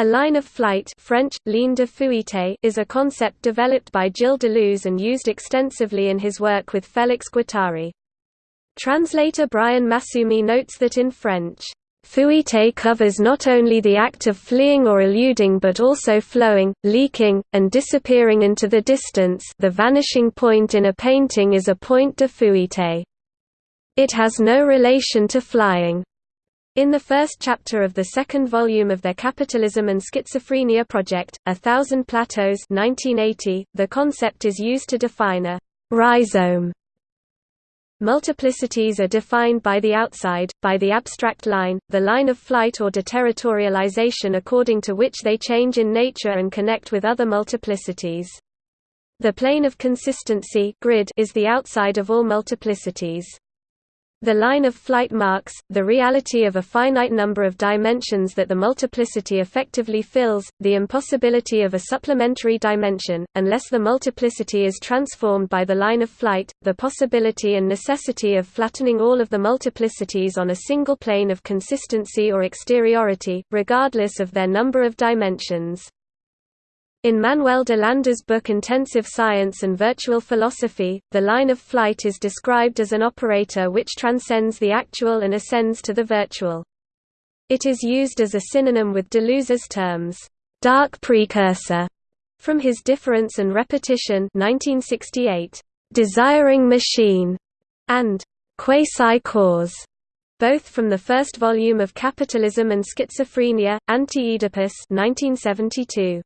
A line of flight French, ligne de fuite is a concept developed by Gilles Deleuze and used extensively in his work with Félix Guattari. Translator Brian Massumi notes that in French, Fuite covers not only the act of fleeing or eluding but also flowing, leaking, and disappearing into the distance the vanishing point in a painting is a point de fuite. It has no relation to flying. In the first chapter of the second volume of their Capitalism and Schizophrenia project, A Thousand Plateaus 1980, the concept is used to define a rhizome. Multiplicities are defined by the outside, by the abstract line, the line of flight or deterritorialization according to which they change in nature and connect with other multiplicities. The plane of consistency grid is the outside of all multiplicities. The line of flight marks, the reality of a finite number of dimensions that the multiplicity effectively fills, the impossibility of a supplementary dimension, unless the multiplicity is transformed by the line of flight, the possibility and necessity of flattening all of the multiplicities on a single plane of consistency or exteriority, regardless of their number of dimensions. In Manuel de Landa's book Intensive Science and Virtual Philosophy, the line of flight is described as an operator which transcends the actual and ascends to the virtual. It is used as a synonym with Deleuze's terms, dark precursor, from his Difference and Repetition 1968, desiring machine, and quasi-cause, both from the first volume of Capitalism and Schizophrenia, Anti-Oedipus 1972.